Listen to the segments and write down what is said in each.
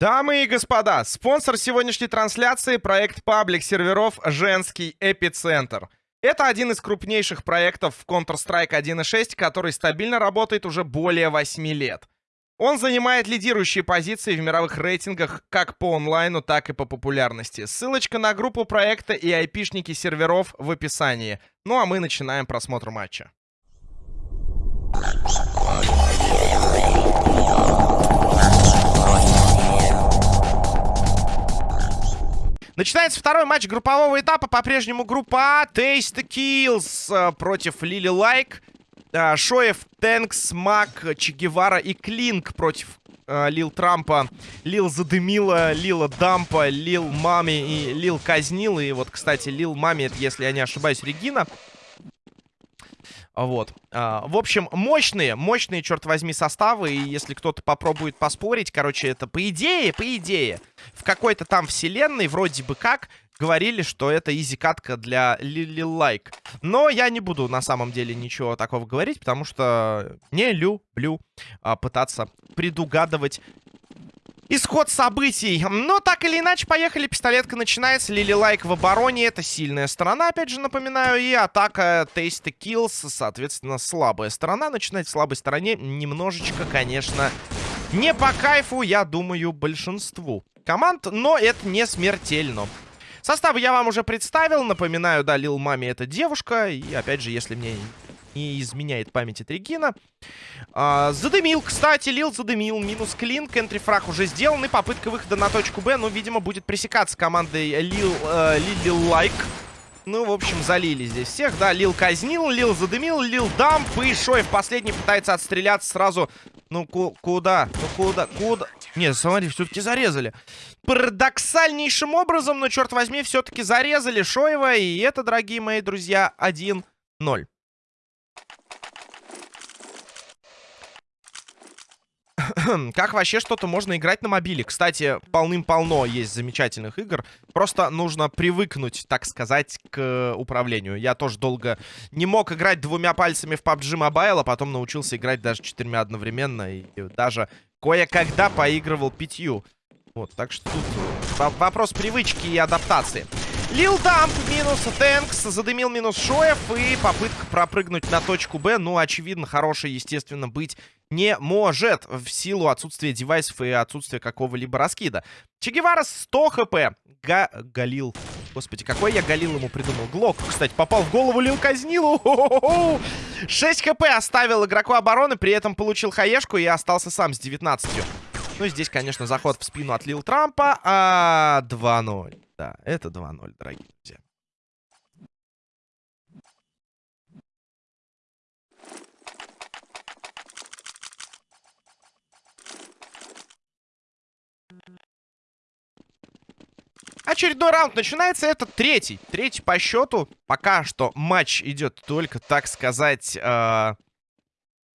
Дамы и господа, спонсор сегодняшней трансляции — проект паблик серверов «Женский эпицентр». Это один из крупнейших проектов в Counter-Strike 1.6, который стабильно работает уже более 8 лет. Он занимает лидирующие позиции в мировых рейтингах как по онлайну, так и по популярности. Ссылочка на группу проекта и айпишники серверов в описании. Ну а мы начинаем просмотр матча. Начинается второй матч группового этапа. По-прежнему группа А. Taste Kills э, против Лили Лайк. Э, Шоев, Тэнкс, Мак, Че Гевара и Клинк против э, Лил Трампа, Лил Задымила, Лила Дампа, Лил Мами и Лил Казнил. И вот, кстати, Лил Мами, это, если я не ошибаюсь, Регина. Вот. А, в общем, мощные, мощные, черт возьми, составы. И если кто-то попробует поспорить, короче, это по идее, по идее, в какой-то там вселенной, вроде бы как, говорили, что это easy- катка для Лили Лайк. Но я не буду на самом деле ничего такого говорить, потому что не люблю а, пытаться предугадывать исход событий. Но так или иначе, поехали. Пистолетка начинается. Лили Лайк в обороне. Это сильная сторона, опять же, напоминаю. И атака Tasty Kills, соответственно, слабая сторона. Начинать в слабой стороне немножечко, конечно, не по кайфу, я думаю, большинству команд. Но это не смертельно. Составы я вам уже представил. Напоминаю, да, Лил Мами это девушка. И, опять же, если мне не изменяет памяти Тригина. А, задымил, кстати, Лил задымил. Минус клин. Кентрифраг уже сделан. И попытка выхода на точку Б, ну, видимо, будет пресекаться командой Лил, э, Лил Лайк. Ну, в общем, залили здесь всех, да. Лил казнил, Лил задымил, Лил дамп. И Шоев последний пытается отстреляться сразу. Ну, ку куда? Ну, куда? Куда? Нет, смотри, все-таки зарезали. Парадоксальнейшим образом, но, черт возьми, все-таки зарезали Шоева. И это, дорогие мои друзья, 1-0. как вообще что-то можно играть на мобиле? Кстати, полным-полно есть замечательных игр. Просто нужно привыкнуть, так сказать, к управлению. Я тоже долго не мог играть двумя пальцами в PUBG Mobile, а потом научился играть даже четырьмя одновременно. И даже кое-когда поигрывал пятью. Вот, так что тут вопрос привычки и адаптации. Лил Дамп минус Тэнкс, задымил минус Шоев и попытка пропрыгнуть на точку Б. Ну, очевидно, хорошей, естественно, быть не может в силу отсутствия девайсов и отсутствия какого-либо раскида. Че Гевара 100 хп. Га Галил. Господи, какой я Галил ему придумал. Глок, кстати, попал в голову Лил Казнилу. 6 хп оставил игроку обороны, при этом получил хаешку и остался сам с 19. Ну, здесь, конечно, заход в спину от Лил Трампа. А 2-0. Да, это 2-0, дорогие друзья. Очередной раунд начинается. Это третий. Третий по счету. Пока что матч идет только, так сказать, э,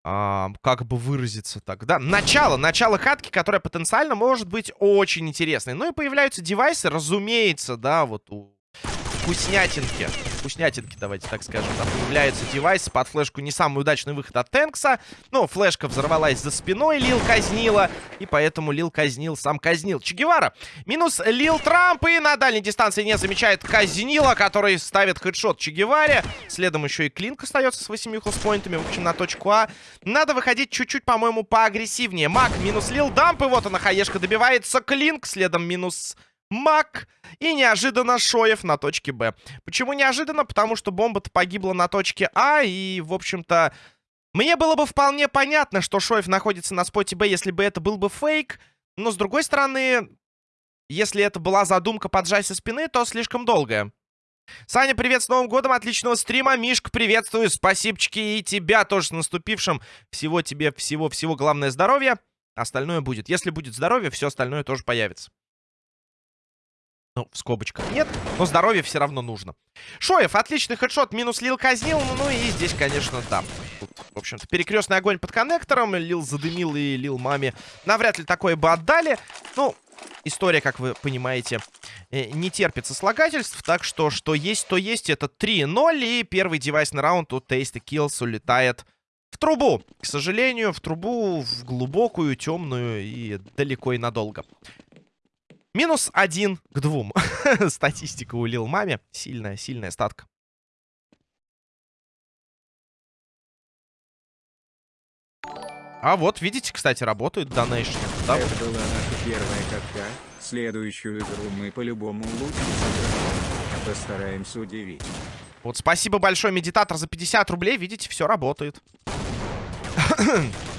а, как бы выразиться так, да, начало, начало катки, которая потенциально может быть очень интересной. Ну и появляются девайсы, разумеется, да, вот у вкуснятинки. Вкуснятинки, давайте так скажем. Там появляется девайс под флешку. Не самый удачный выход от Тэнкса. Но флешка взорвалась за спиной. Лил казнила. И поэтому Лил казнил, сам казнил. Че Гевара. Минус Лил Трамп. И на дальней дистанции не замечает казнила, который ставит хедшот Че Геваре. Следом еще и Клинк остается с 8 хелспоинтами. В общем, на точку А. Надо выходить чуть-чуть, по-моему, поагрессивнее. Мак минус Лил Дамп. И вот она, хаешка добивается. Клинк. Следом минус... Мак и неожиданно Шоев на точке Б. Почему неожиданно? Потому что бомба-то погибла на точке А, и, в общем-то, мне было бы вполне понятно, что Шоев находится на споте Б, если бы это был бы фейк. Но, с другой стороны, если это была задумка поджать со спины, то слишком долгая. Саня, привет с Новым годом, отличного стрима. Мишка, приветствую, спасибочки и тебя тоже с наступившим. Всего тебе, всего-всего, главное здоровье. Остальное будет. Если будет здоровье, все остальное тоже появится. Ну, в скобочках нет, но здоровье все равно нужно. Шоев, отличный хедшот, минус Лил казнил. Ну, и здесь, конечно, да. Тут, в общем-то, перекрестный огонь под коннектором. Лил задымил и Лил маме навряд ли такое бы отдали. Ну, история, как вы понимаете, э, не терпит сослагательств. Так что, что есть, то есть. Это 3-0. И первый девайсный раунд у Tasty Kills улетает в трубу. К сожалению, в трубу, в глубокую, темную и далеко и надолго. Минус один к двум. Статистика у Лил Маме. Сильная, сильная статка. А вот, видите, кстати, работают донейшны. Да? Это была наша первая катка. Следующую игру мы по-любому лучше. Постараемся удивить. Вот спасибо большое, медитатор, за 50 рублей. Видите, все работает.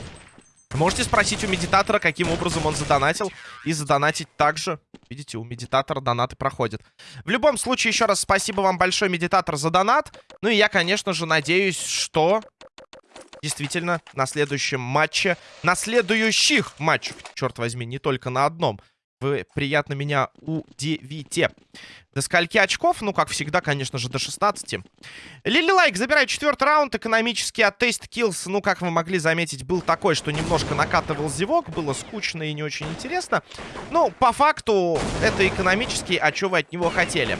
Можете спросить у медитатора, каким образом он задонатил. И задонатить также. Видите, у медитатора донаты проходят. В любом случае, еще раз спасибо вам большое, медитатор, за донат. Ну и я, конечно же, надеюсь, что действительно на следующем матче, на следующих матчах, черт возьми, не только на одном, вы приятно меня удивите. До скольки очков? Ну, как всегда, конечно же, до 16. Лили Лайк забирает четвертый раунд. Экономический от Taste Kills, ну, как вы могли заметить, был такой, что немножко накатывал зевок. Было скучно и не очень интересно. Ну, по факту, это экономический, а что вы от него хотели?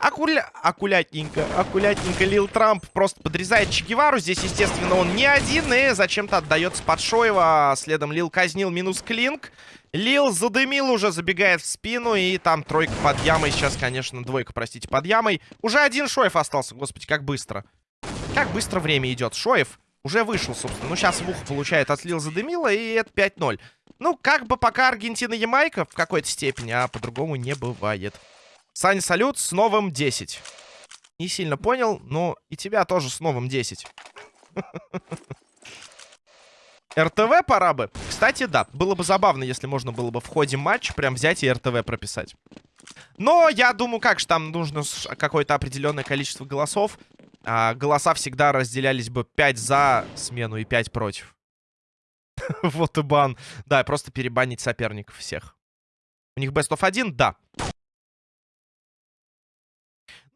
Акуля... Акулятненько, акулятненько Лил Трамп просто подрезает Че Гевару. Здесь, естественно, он не один и зачем-то отдается под Шоева. Следом Лил казнил минус Клинк. Лил задымил уже, забегает в спину. И там тройка под ямой. Сейчас, конечно, двойка, простите, под ямой. Уже один Шоев остался. Господи, как быстро. Как быстро время идет. Шоев уже вышел, собственно. Ну, сейчас в ухо получает от Лил задымила. И это 5-0. Ну, как бы пока Аргентина-Ямайка в какой-то степени, а по-другому не бывает. Саня, салют с новым 10. Не сильно понял, но и тебя тоже с новым 10. РТВ пора бы. Кстати, да, было бы забавно, если можно было бы в ходе матча прям взять и РТВ прописать. Но я думаю, как же там нужно какое-то определенное количество голосов. А, голоса всегда разделялись бы 5 за смену и 5 против. вот и бан. Да, просто перебанить соперников всех. У них best of 1? Да.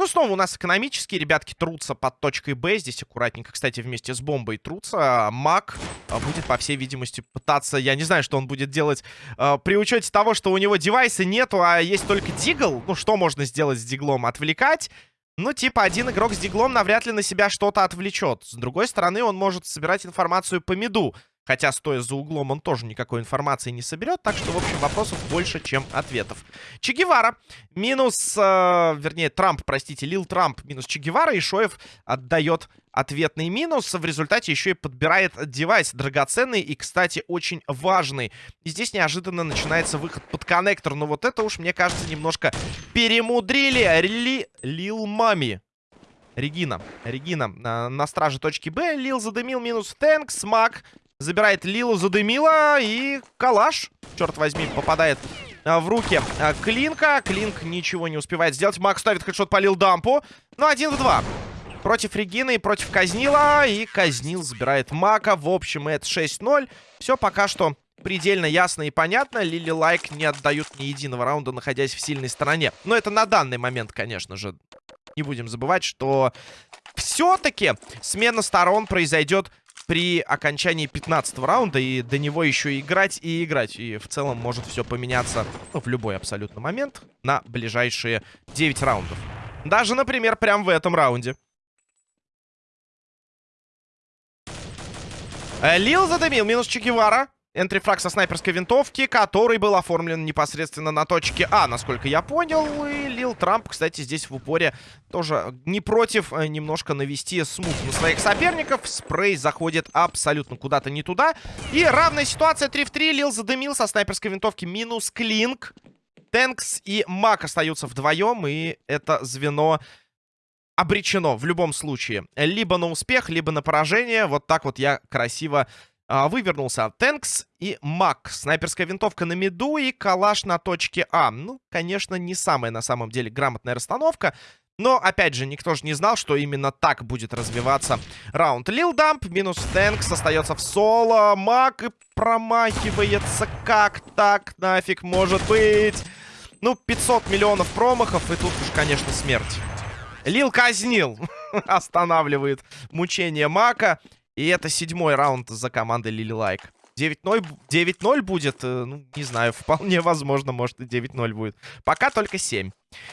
Ну, снова у нас экономические. Ребятки трутся под точкой Б. Здесь аккуратненько, кстати, вместе с бомбой трутся. Мак а, будет, по всей видимости, пытаться... Я не знаю, что он будет делать э, при учете того, что у него девайса нету, а есть только дигл. Ну, что можно сделать с диглом? Отвлекать? Ну, типа, один игрок с диглом навряд ли на себя что-то отвлечет. С другой стороны, он может собирать информацию по миду. Хотя, стоя за углом, он тоже никакой информации не соберет. Так что, в общем, вопросов больше, чем ответов. Че Гевара минус... Э, вернее, Трамп, простите, Лил Трамп минус Че Гевара. И Шоев отдает ответный минус. В результате еще и подбирает девайс драгоценный и, кстати, очень важный. И здесь неожиданно начинается выход под коннектор. Но вот это уж, мне кажется, немножко перемудрили. Ли... Лил Мами. Регина. Регина на, на страже точки Б. Лил задымил минус Тэнк. Смак Забирает Лилу, задымила. И калаш, черт возьми, попадает а, в руки а, Клинка. Клинк ничего не успевает сделать. Мак ставит хедшот по Лилдампу. Ну, один в два. Против Регины и против Казнила. И Казнил забирает Мака. В общем, это 6-0. Все пока что предельно ясно и понятно. Лили Лайк не отдают ни единого раунда, находясь в сильной стороне. Но это на данный момент, конечно же. Не будем забывать, что все-таки смена сторон произойдет при окончании 15 раунда. И до него еще играть и играть. И в целом может все поменяться ну, в любой абсолютно момент на ближайшие 9 раундов. Даже, например, прямо в этом раунде. Э, Лил задымил, минус Чекивара. Энтрифраг со снайперской винтовки, который был оформлен непосредственно на точке А, насколько я понял. И Лил Трамп, кстати, здесь в упоре тоже не против э, немножко навести смух на своих соперников. Спрей заходит абсолютно куда-то не туда. И равная ситуация 3 в 3. Лил задымил со снайперской винтовки минус Клинк. Тэнкс и Мак остаются вдвоем, и это звено обречено в любом случае. Либо на успех, либо на поражение. Вот так вот я красиво вывернулся Тэнкс и Мак. Снайперская винтовка на миду и калаш на точке А. Ну, конечно, не самая на самом деле грамотная расстановка. Но, опять же, никто же не знал, что именно так будет развиваться раунд. Лил Дамп минус Тэнкс остается в соло. Мак и промахивается. Как так нафиг может быть? Ну, 500 миллионов промахов, и тут уж, конечно, смерть. Лил казнил. Останавливает мучение Мака. И это седьмой раунд за командой Лили Лайк. 9-0 будет, э, ну, не знаю, вполне возможно, может и 9-0 будет. Пока только 7.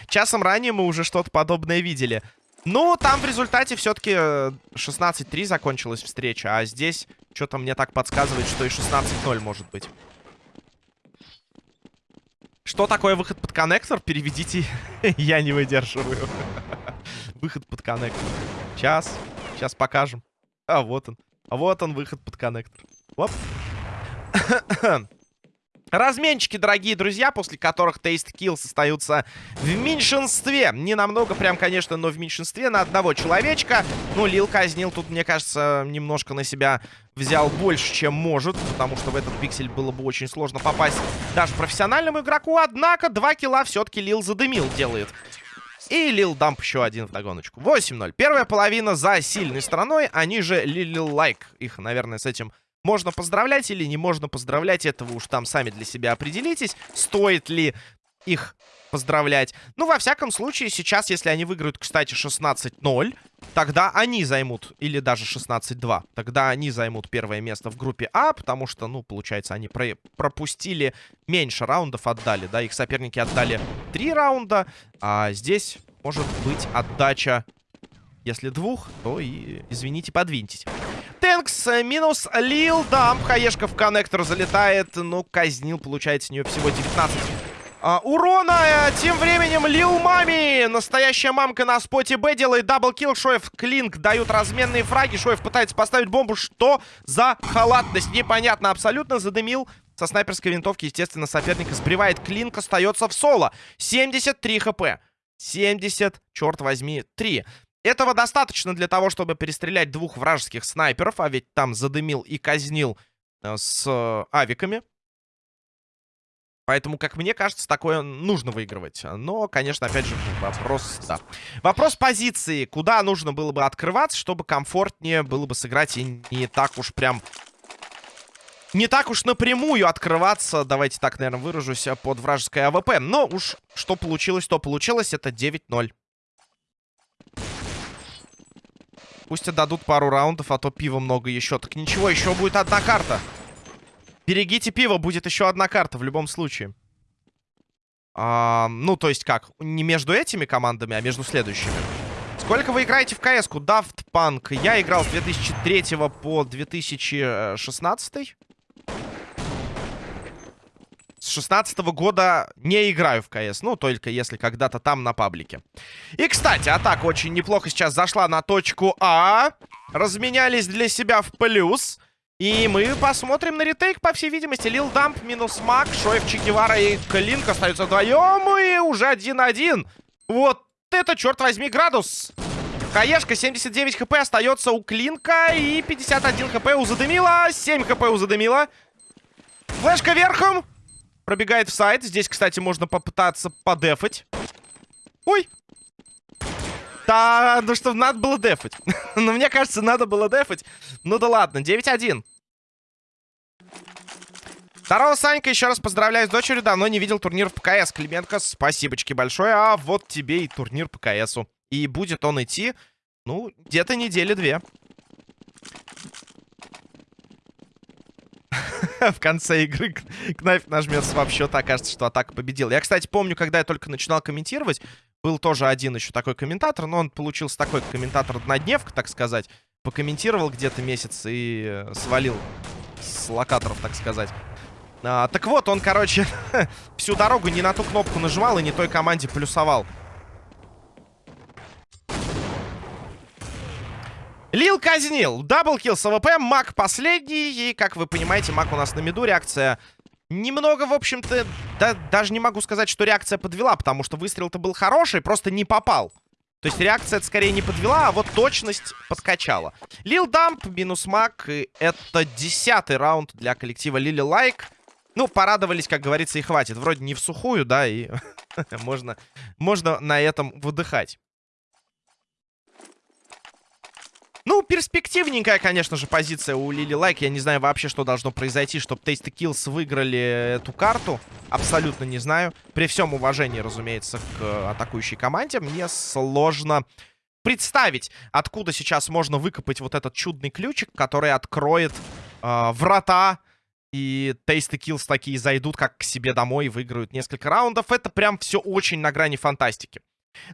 Часом ранее мы уже что-то подобное видели. Ну, там в результате все-таки 16-3 э, закончилась встреча, а здесь что-то мне так подсказывает, что и 16-0 может быть. Что такое выход под коннектор? Переведите. Я не выдерживаю. Выход под коннектор. Сейчас. Сейчас покажем. А вот он. А вот он, выход под коннектор. Оп. Разменчики, дорогие друзья, после которых Taste Kills остаются в меньшинстве. Не намного, прям, конечно, но в меньшинстве на одного человечка. Ну, Лил казнил тут, мне кажется, немножко на себя взял больше, чем может. Потому что в этот пиксель было бы очень сложно попасть даже профессиональному игроку. Однако, два килла все-таки Лил задымил делает. И Лил Дамп еще один в догоночку. 8-0. Первая половина за сильной стороной. Они же Лил Лайк. Их, наверное, с этим можно поздравлять или не можно поздравлять, этого уж там сами для себя определитесь. Стоит ли их поздравлять. Ну, во всяком случае, сейчас, если они выиграют, кстати, 16-0, тогда они займут, или даже 16-2, тогда они займут первое место в группе А, потому что, ну, получается, они про пропустили меньше раундов, отдали, да, их соперники отдали 3 раунда, а здесь может быть отдача, если двух, то и, извините, подвиньтесь. Тэнкс минус Лил Дамп. Хаешка в коннектор залетает. Ну, казнил, получается, у нее всего 19 а, урона. Э, тем временем Лил Мами. Настоящая мамка на споте Б делает double kill. Шоев, Клинк дают разменные фраги. Шоев пытается поставить бомбу. Что за халатность? Непонятно абсолютно. Задымил. Со снайперской винтовки, естественно, соперника сбривает. Клинк остается в соло. 73 хп. 70, черт возьми, 3. Этого достаточно для того, чтобы перестрелять двух вражеских снайперов, а ведь там задымил и казнил э, с э, авиками. Поэтому, как мне кажется, такое нужно выигрывать. Но, конечно, опять же, вопрос, да. Вопрос позиции. Куда нужно было бы открываться, чтобы комфортнее было бы сыграть и не так уж прям... Не так уж напрямую открываться, давайте так, наверное, выражусь, под вражеской АВП. Но уж что получилось, то получилось. Это 9-0. Пусть отдадут пару раундов, а то пива много еще. Так ничего, еще будет одна карта. Берегите пиво, будет еще одна карта в любом случае. А, ну, то есть как? Не между этими командами, а между следующими. Сколько вы играете в КС-ку? Daft Punk. Я играл с 2003 по 2016. С 16 -го года не играю в КС. Ну, только если когда-то там на паблике. И, кстати, атака очень неплохо сейчас зашла на точку А. Разменялись для себя в плюс. И мы посмотрим на ретейк, по всей видимости. Лил Дамп минус Мак, Шоев, Чекивара и Клинк остаются вдвоем. И уже 1-1. Вот это, черт возьми, градус. Хаешка, 79 хп остается у Клинка. И 51 хп у Задымила. 7 хп у Задымила. Флешка верхом. Пробегает в сайт. Здесь, кстати, можно попытаться подефать. Ой! Да, ну что, надо было дефать. ну, мне кажется, надо было дефать. Ну да ладно, 9-1. Здорово, Санька, еще раз поздравляю с дочерью. Давно не видел турнир по КС. Клименко, спасибочки большое. А вот тебе и турнир по КСу. И будет он идти, ну, где-то недели две. в конце игры Кнайф нажмет свап-счет, окажется, что атака победила. Я, кстати, помню, когда я только начинал комментировать, был тоже один еще такой комментатор, но он получился такой комментатор-однодневка, так сказать. Покомментировал где-то месяц и э, свалил с локаторов, так сказать. А, так вот, он, короче, всю дорогу не на ту кнопку нажимал и не той команде плюсовал. Лил казнил. Double kill с АВП. Мак последний. И, как вы понимаете, Мак у нас на миду. Реакция немного, в общем-то... Да, даже не могу сказать, что реакция подвела, потому что выстрел-то был хороший, просто не попал. То есть реакция скорее не подвела, а вот точность подкачала. Лил Дамп минус Мак. Это десятый раунд для коллектива Лили Лайк. Ну, порадовались, как говорится, и хватит. Вроде не в сухую, да, и можно, можно на этом выдыхать. Ну, перспективненькая, конечно же, позиция у Лили Лайк. Я не знаю вообще, что должно произойти, чтобы Tasty Kills выиграли эту карту. Абсолютно не знаю. При всем уважении, разумеется, к атакующей команде, мне сложно представить, откуда сейчас можно выкопать вот этот чудный ключик, который откроет э, врата и Tasty Kills такие зайдут как к себе домой и выиграют несколько раундов. Это прям все очень на грани фантастики.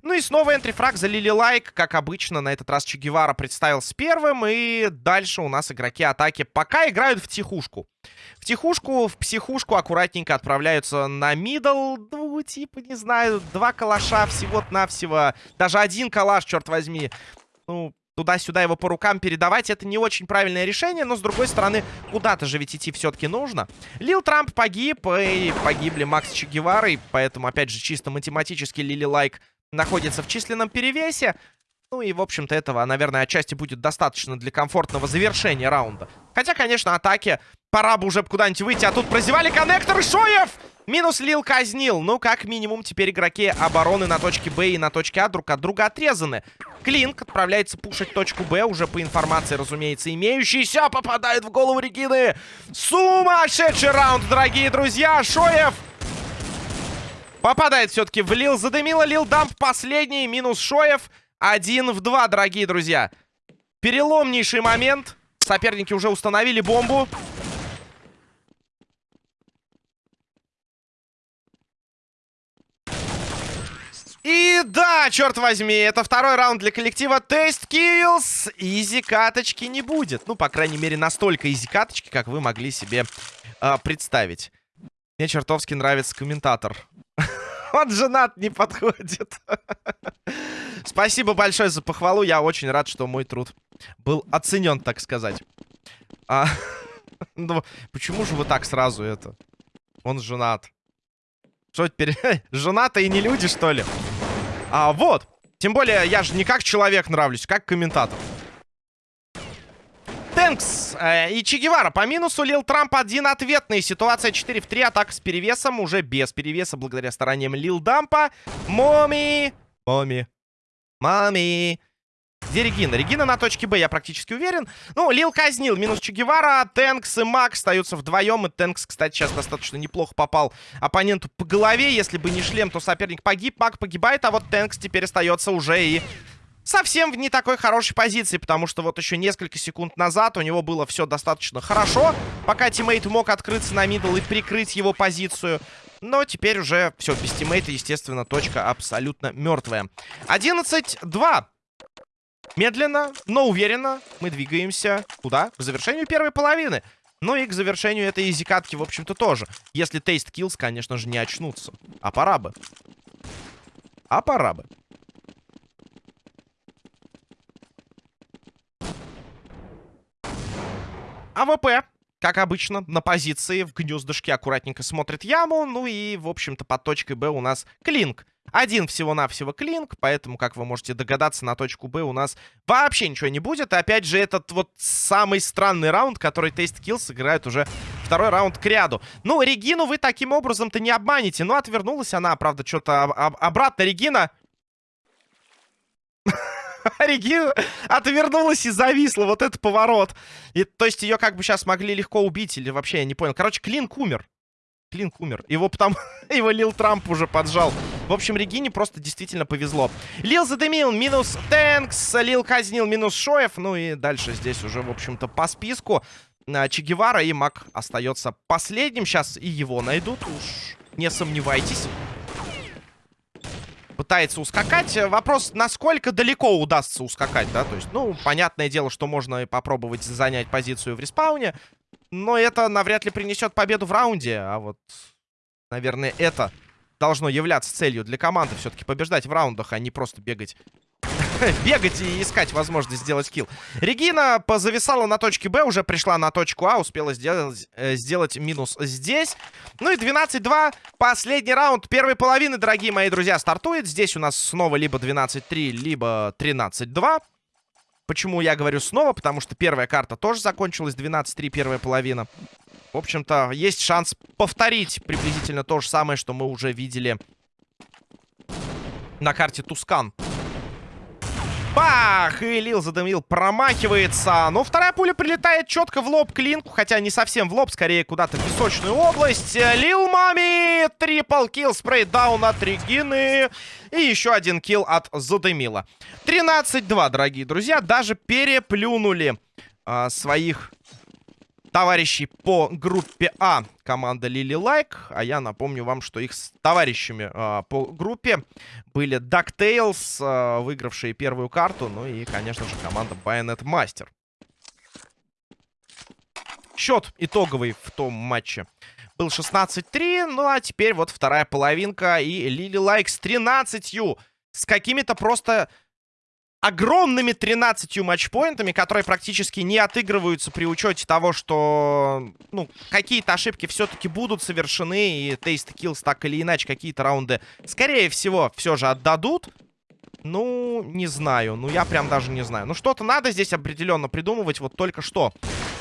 Ну и снова entry frag за Лили Лайк. Как обычно, на этот раз Че Гевара представился первым. И дальше у нас игроки атаки пока играют в тихушку. В тихушку, в психушку аккуратненько отправляются на middle. Ну, типа, не знаю, два калаша всего-навсего. Даже один калаш, черт возьми. Ну, туда-сюда его по рукам передавать, это не очень правильное решение, но, с другой стороны, куда-то же ведь идти все-таки нужно. Лил Трамп погиб, и погибли Мак с Че Гевара, и поэтому, опять же, чисто математически Лили Лайк находится в численном перевесе. Ну и, в общем-то, этого, наверное, отчасти будет достаточно для комфортного завершения раунда. Хотя, конечно, атаки пора бы уже куда-нибудь выйти. А тут прозевали коннектор Шоев! Минус Лил казнил. Ну, как минимум, теперь игроки обороны на точке Б и на точке А друг от друга отрезаны. Клинк отправляется пушить точку Б, уже по информации, разумеется, имеющейся. Попадает в голову Регины. Сумасшедший раунд, дорогие друзья. Шоев попадает все-таки в Лил. Задымила Лил Дамп последний. Минус Шоев. Один в два, дорогие друзья. Переломнейший момент. Соперники уже установили бомбу. И да, черт возьми, это второй раунд для коллектива Taste Kills. Изи каточки не будет. Ну, по крайней мере, настолько изи каточки, как вы могли себе э, представить. Мне чертовски нравится комментатор. Он женат, не подходит. Спасибо большое за похвалу. Я очень рад, что мой труд был оценен, так сказать. А, ну, почему же вы так сразу это? Он женат. Что теперь? Женаты и не люди, что ли? А, вот. Тем более, я же не как человек нравлюсь, как комментатор. Тэнкс э, и Че Гевара по минусу. Лил Трамп один ответный. Ситуация 4 в 3. Атака с перевесом. Уже без перевеса, благодаря стараниям Лил Дампа. Моми. Моми. Мами. Где Регина? Регина на точке Б, я практически уверен. Ну, Лил казнил. Минус Че Гевара. Тэнкс и Мак остаются вдвоем. И Тэнкс, кстати, сейчас достаточно неплохо попал оппоненту по голове. Если бы не шлем, то соперник погиб. Мак погибает, а вот Тэнкс теперь остается уже и совсем в не такой хорошей позиции, потому что вот еще несколько секунд назад у него было все достаточно хорошо, пока тиммейт мог открыться на middle и прикрыть его позицию. Но теперь уже все, без тиммейта, естественно, точка абсолютно мертвая. 11-2. Медленно, но уверенно мы двигаемся куда? К завершению первой половины. Ну и к завершению этой easy- катки, в общем-то, тоже. Если Taste Kills, конечно же, не очнутся. А пора бы. А пора бы. АВП, как обычно, на позиции в гнездышке аккуратненько смотрит яму. Ну и, в общем-то, под точкой Б у нас Клинк. Один всего-навсего клинк, поэтому, как вы можете догадаться, на точку Б у нас вообще ничего не будет. И опять же, этот вот самый странный раунд, который Taste Kills играет уже второй раунд к ряду. Ну, Регину вы таким образом-то не обманете. Ну, отвернулась она, правда, что-то об обратно. Регина... Регина отвернулась и зависла. Вот это поворот. И, то есть ее как бы сейчас могли легко убить или вообще, я не понял. Короче, Клинк умер. Клинк умер. Его потом... его Лил Трамп уже поджал. В общем, Регине просто действительно повезло. Лил задымил, минус Тэнкс. Лил казнил, минус Шоев. Ну и дальше здесь уже, в общем-то, по списку. А, че Гевара и Мак остается последним. Сейчас и его найдут, уж не сомневайтесь. Пытается ускакать. Вопрос, насколько далеко удастся ускакать, да? То есть, ну, понятное дело, что можно попробовать занять позицию в респауне. Но это навряд ли принесет победу в раунде. А вот, наверное, это должно являться целью для команды. Все-таки побеждать в раундах, а не просто бегать бегать и искать возможность сделать килл. Регина позависала на точке Б, уже пришла на точку А, успела сделать, э, сделать минус здесь. Ну и 12-2, последний раунд первой половины, дорогие мои друзья, стартует. Здесь у нас снова либо 12-3, либо 13-2. Почему я говорю снова? Потому что первая карта тоже закончилась 12-3, первая половина. В общем-то, есть шанс повторить приблизительно то же самое, что мы уже видели на карте Тускан. Бах! И Лил задымил, промахивается. Но вторая пуля прилетает четко в лоб Клинку. Хотя не совсем в лоб, скорее куда-то в песочную область. Лил Мами! Triple kill, spray down от Регины. И еще один kill от Задымила. 13-2, дорогие друзья. Даже переплюнули а, своих товарищей по группе А команда Лили Лайк. А я напомню вам, что их с товарищами э, по группе были DuckTales, э, выигравшие первую карту. Ну и, конечно же, команда Bayonet Master. Счет итоговый в том матче был 16-3. Ну а теперь вот вторая половинка. И Лили Лайк с 13 с какими-то просто огромными 13 матчпоинтами, которые практически не отыгрываются при учете того, что ну, какие-то ошибки все-таки будут совершены, и Taste Kills так или иначе какие-то раунды, скорее всего, все же отдадут. Ну, не знаю. Ну, я прям даже не знаю. Ну, что-то надо здесь определенно придумывать. Вот только что.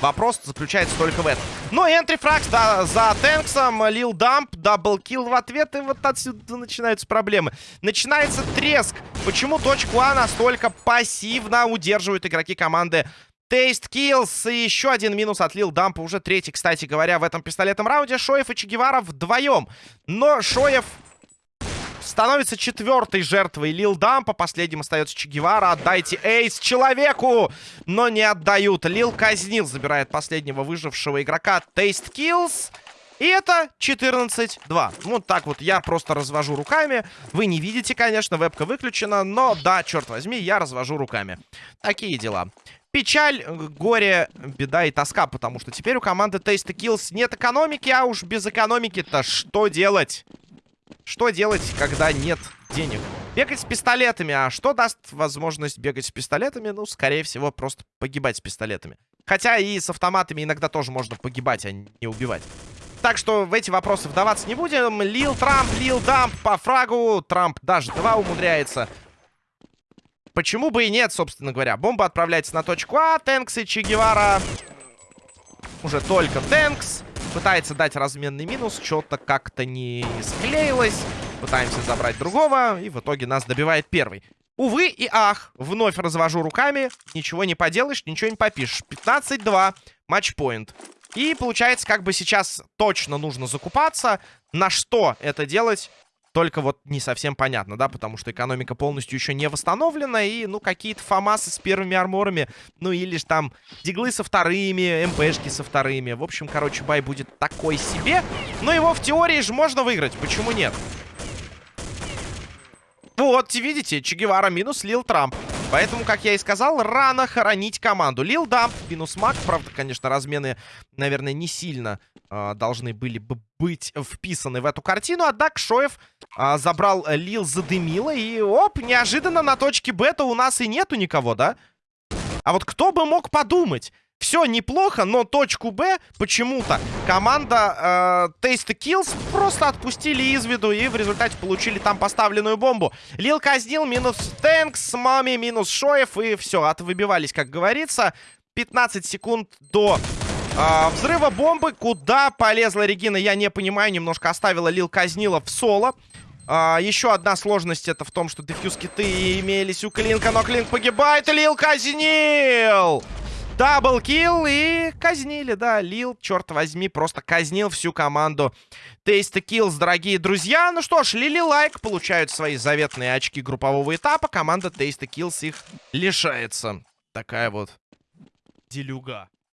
Вопрос заключается только в этом. Ну, entry frag, да, за Тэнксом. Лил Дамп. Double kill в ответ. И вот отсюда начинаются проблемы. Начинается треск. Почему точку А настолько пассивно удерживают игроки команды Taste Kills. И еще один минус от Лил Дампа. Уже третий, кстати говоря, в этом пистолетном раунде. Шоев и Чегевара вдвоем. Но Шоев становится четвертой жертвой Лил Дампа. Последним остается Чегевара. Отдайте эйс человеку! Но не отдают. Лил казнил, забирает последнего выжившего игрока. Тейст Киллс. И это 14-2. Вот так вот я просто развожу руками. Вы не видите, конечно, вебка выключена. Но да, черт возьми, я развожу руками. Такие дела. Печаль, горе, беда и тоска, потому что теперь у команды Taste Kills нет экономики, а уж без экономики-то что делать? Что делать, когда нет денег? Бегать с пистолетами. А что даст возможность бегать с пистолетами? Ну, скорее всего, просто погибать с пистолетами. Хотя и с автоматами иногда тоже можно погибать, а не убивать. Так что в эти вопросы вдаваться не будем. Лил Трамп, Лил Дамп по фрагу. Трамп даже два умудряется. Почему бы и нет, собственно говоря. Бомба отправляется на точку А. Тэнкс и Че Гевара. Уже только Тэнкс. Пытается дать разменный минус. Что-то как-то не склеилось. Пытаемся забрать другого. И в итоге нас добивает первый. Увы и ах. Вновь развожу руками. Ничего не поделаешь, ничего не попишешь. 15-2. Матчпоинт. И получается, как бы сейчас точно нужно закупаться. На что это делать? Только вот не совсем понятно, да, потому что экономика полностью еще не восстановлена, и, ну, какие-то фамасы с первыми арморами, ну, или же там диглы со вторыми, МПшки со вторыми. В общем, короче, бай будет такой себе, но его в теории же можно выиграть, почему нет? Вот, видите, Че Гевара минус Лил Трамп. Поэтому, как я и сказал, рано хоронить команду. Лил Дамп минус Мак. Правда, конечно, размены, наверное, не сильно э, должны были бы быть вписаны в эту картину. Однако Шоев э, забрал Лил, задымило. И, оп, неожиданно на точке бета у нас и нету никого, да? А вот кто бы мог подумать? Все неплохо, но точку Б почему-то команда э, Taste Kills просто отпустили из виду и в результате получили там поставленную бомбу. Лил казнил, минус Тэнкс, Мами, минус Шоев и все, отвыбивались, как говорится. 15 секунд до э, взрыва бомбы. Куда полезла Регина, я не понимаю. Немножко оставила Лил Казнила в соло. А, еще одна сложность это в том, что дефьюз киты имелись у Клинка, но Клинк погибает. Лил казнил! Double kill и казнили, да. Лил, черт возьми, просто казнил всю команду Taste Kills, дорогие друзья. Ну что ж, Лили Лайк получают свои заветные очки группового этапа. Команда Taste Kills их лишается. Такая вот делюга.